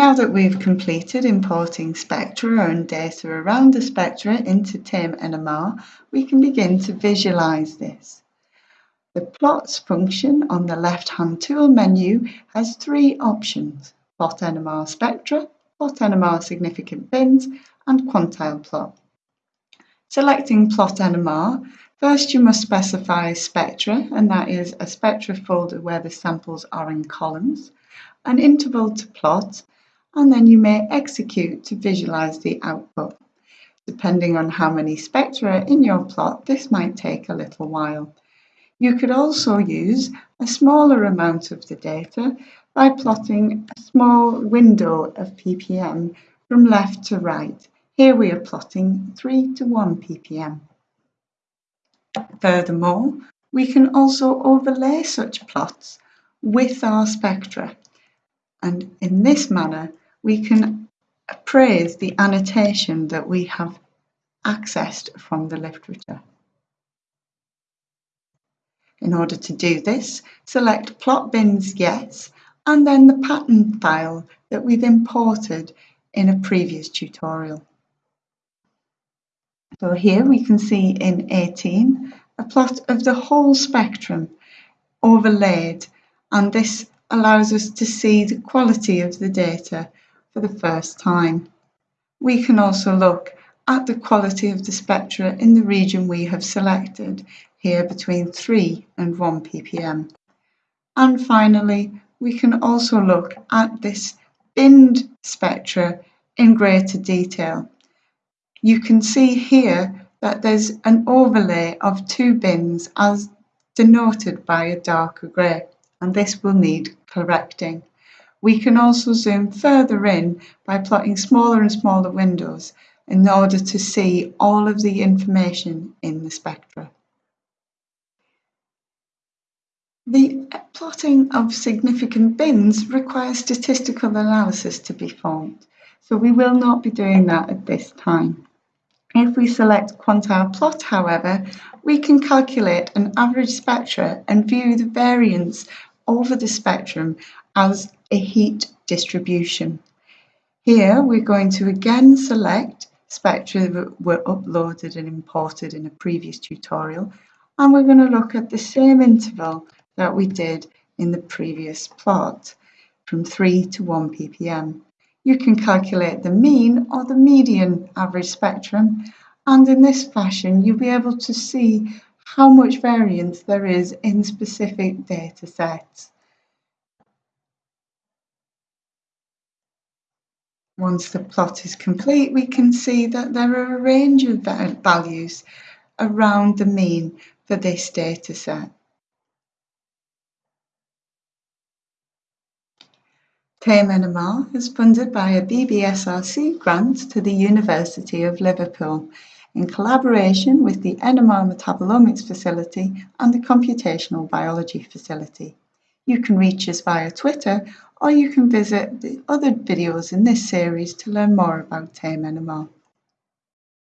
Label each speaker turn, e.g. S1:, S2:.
S1: Now that we've completed importing spectra and data around the spectra into TAME NMR, we can begin to visualize this. The plots function on the left-hand tool menu has three options, plot NMR spectra, plot NMR significant bins, and quantile plot. Selecting plot NMR, first you must specify spectra, and that is a spectra folder where the samples are in columns, an interval to plot, and then you may execute to visualize the output. Depending on how many spectra in your plot, this might take a little while. You could also use a smaller amount of the data by plotting a small window of ppm from left to right. Here we are plotting 3 to 1 ppm. Furthermore, we can also overlay such plots with our spectra. And in this manner, we can appraise the annotation that we have accessed from the literature. In order to do this, select Plot Bins Yes and then the pattern file that we've imported in a previous tutorial. So here we can see in 18 a plot of the whole spectrum overlaid and this allows us to see the quality of the data for the first time. We can also look at the quality of the spectra in the region we have selected, here between 3 and 1 ppm. And finally, we can also look at this binned spectra in greater detail. You can see here that there's an overlay of two bins as denoted by a darker grey, and this will need correcting. We can also zoom further in by plotting smaller and smaller windows in order to see all of the information in the spectra. The plotting of significant bins requires statistical analysis to be formed, so we will not be doing that at this time. If we select quantile plot, however, we can calculate an average spectra and view the variance over the spectrum as a heat distribution. Here we're going to again select spectra that were uploaded and imported in a previous tutorial and we're going to look at the same interval that we did in the previous plot from 3 to 1 ppm. You can calculate the mean or the median average spectrum and in this fashion you'll be able to see how much variance there is in specific data sets. Once the plot is complete, we can see that there are a range of values around the mean for this data set. TAME NMR is funded by a BBSRC grant to the University of Liverpool in collaboration with the NMR Metabolomics Facility and the Computational Biology Facility. You can reach us via Twitter or you can visit the other videos in this series to learn more about TAME NMR.